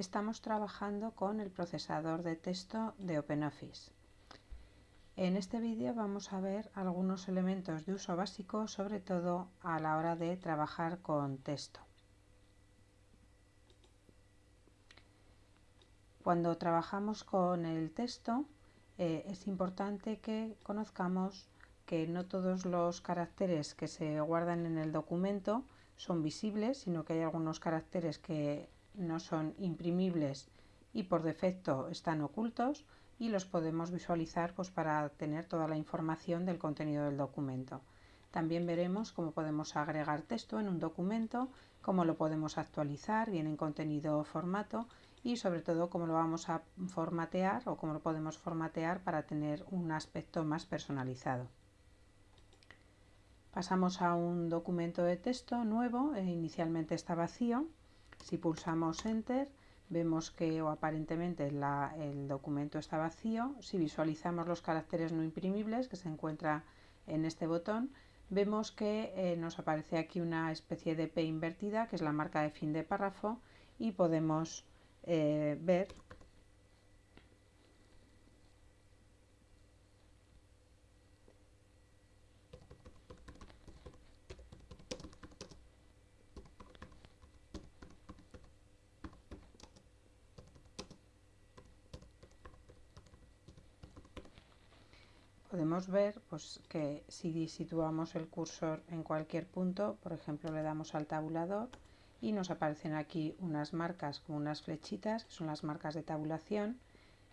estamos trabajando con el procesador de texto de OpenOffice. En este vídeo vamos a ver algunos elementos de uso básico, sobre todo a la hora de trabajar con texto. Cuando trabajamos con el texto eh, es importante que conozcamos que no todos los caracteres que se guardan en el documento son visibles, sino que hay algunos caracteres que no son imprimibles y por defecto están ocultos y los podemos visualizar pues, para tener toda la información del contenido del documento. También veremos cómo podemos agregar texto en un documento, cómo lo podemos actualizar, bien en contenido o formato y sobre todo cómo lo vamos a formatear o cómo lo podemos formatear para tener un aspecto más personalizado. Pasamos a un documento de texto nuevo, e inicialmente está vacío. Si pulsamos Enter, vemos que o aparentemente el documento está vacío. Si visualizamos los caracteres no imprimibles que se encuentra en este botón, vemos que eh, nos aparece aquí una especie de P invertida, que es la marca de fin de párrafo, y podemos eh, ver podemos ver pues, que si situamos el cursor en cualquier punto, por ejemplo le damos al tabulador y nos aparecen aquí unas marcas como unas flechitas, que son las marcas de tabulación.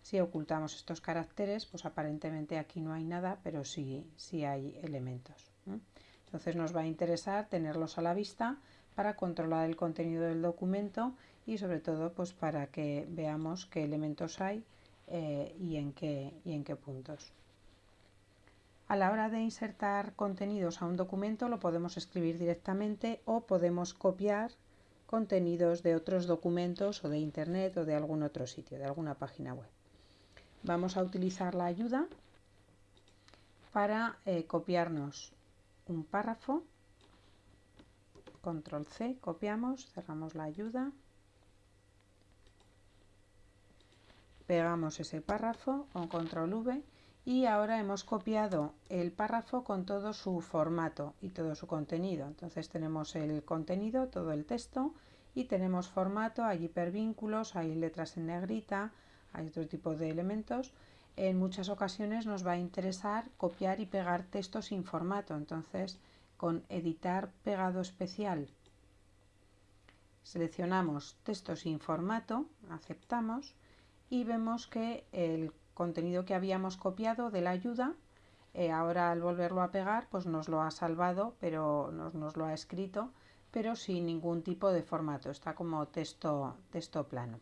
Si ocultamos estos caracteres, pues aparentemente aquí no hay nada, pero sí, sí hay elementos. Entonces nos va a interesar tenerlos a la vista para controlar el contenido del documento y sobre todo pues para que veamos qué elementos hay eh, y, en qué, y en qué puntos. A la hora de insertar contenidos a un documento lo podemos escribir directamente o podemos copiar contenidos de otros documentos o de internet o de algún otro sitio, de alguna página web. Vamos a utilizar la ayuda para eh, copiarnos un párrafo. Control C, copiamos, cerramos la ayuda. Pegamos ese párrafo con Control V y ahora hemos copiado el párrafo con todo su formato y todo su contenido. Entonces tenemos el contenido, todo el texto y tenemos formato, hay hipervínculos, hay letras en negrita, hay otro tipo de elementos. En muchas ocasiones nos va a interesar copiar y pegar texto sin formato, entonces con editar pegado especial seleccionamos texto sin formato, aceptamos y vemos que el contenido que habíamos copiado de la ayuda, eh, ahora al volverlo a pegar, pues nos lo ha salvado, pero nos, lo ha escrito, pero sin ningún tipo de formato, está como texto, texto plano.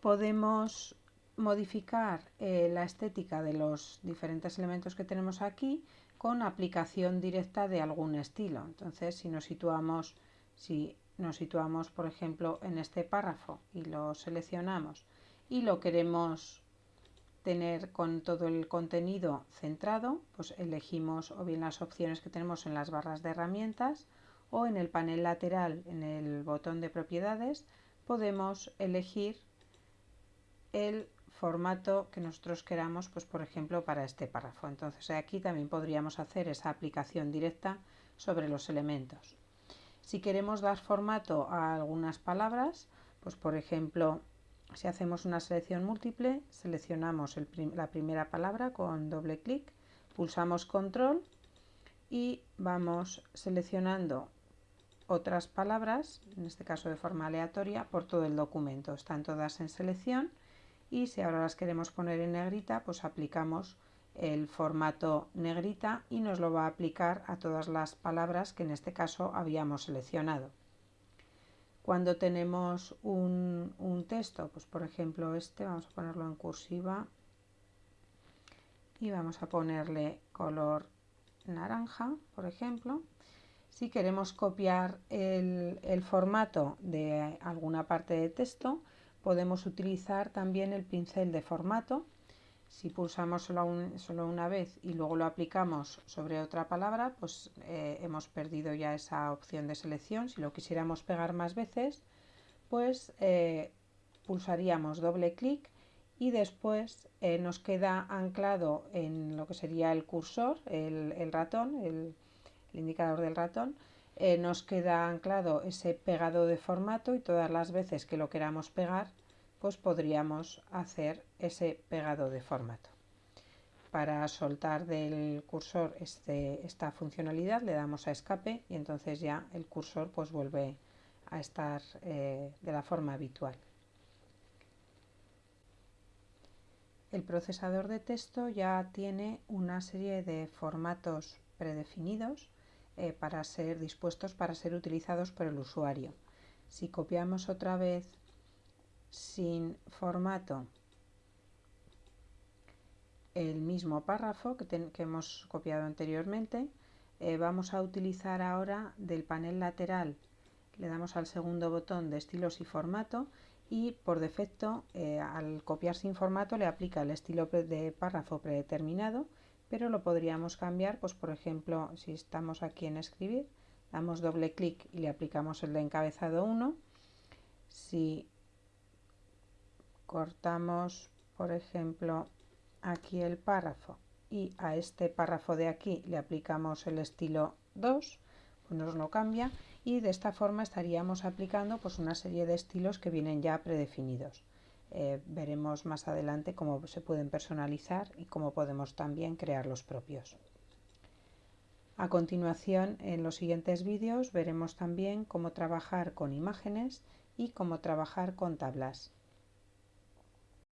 Podemos modificar eh, la estética de los diferentes elementos que tenemos aquí con aplicación directa de algún estilo. Entonces, si nos situamos, si nos situamos, por ejemplo, en este párrafo y lo seleccionamos y lo queremos tener con todo el contenido centrado, pues elegimos o bien las opciones que tenemos en las barras de herramientas o en el panel lateral en el botón de propiedades podemos elegir el formato que nosotros queramos, pues por ejemplo para este párrafo. Entonces aquí también podríamos hacer esa aplicación directa sobre los elementos. Si queremos dar formato a algunas palabras, pues por ejemplo si hacemos una selección múltiple, seleccionamos la primera palabra con doble clic, pulsamos control y vamos seleccionando otras palabras, en este caso de forma aleatoria, por todo el documento. Están todas en selección y si ahora las queremos poner en negrita, pues aplicamos el formato negrita y nos lo va a aplicar a todas las palabras que en este caso habíamos seleccionado. Cuando tenemos un, texto, pues por ejemplo este, vamos a ponerlo en cursiva y vamos a ponerle color naranja, por ejemplo. Si queremos copiar el, el, formato de alguna parte de texto, podemos utilizar también el pincel de formato si pulsamos solo, una vez y luego lo aplicamos sobre otra palabra, pues eh, hemos perdido ya esa opción de selección. Si lo quisiéramos pegar más veces, después eh, pulsaríamos doble clic y después eh, nos queda anclado en lo que sería el cursor, el, ratón, el, indicador del ratón, nos queda anclado ese pegado de formato y todas las veces que lo queramos pegar, podríamos hacer ese pegado de formato. Para soltar del cursor este, esta funcionalidad le damos a escape y entonces ya el cursor pues vuelve a estar eh, de la forma habitual. El procesador de texto ya tiene una serie de formatos predefinidos eh, para ser dispuestos para ser utilizados por el usuario. Si copiamos otra vez sin formato. El mismo párrafo que, hemos copiado anteriormente, eh, vamos a utilizar ahora del panel lateral, le damos al segundo botón de estilos y formato y por defecto eh, al copiar sin formato le aplica el estilo de párrafo predeterminado pero lo podríamos cambiar pues por ejemplo si estamos aquí en escribir damos doble clic y le aplicamos el de encabezado 1 si cortamos por ejemplo aquí el párrafo y a este párrafo de aquí le aplicamos el estilo 2 pues nos lo cambia y de esta forma estaríamos aplicando pues, una serie de estilos que vienen ya predefinidos. Eh, veremos más adelante cómo se pueden personalizar y cómo podemos también crear los propios. A continuación, en los siguientes vídeos veremos también cómo trabajar con imágenes y cómo trabajar con tablas.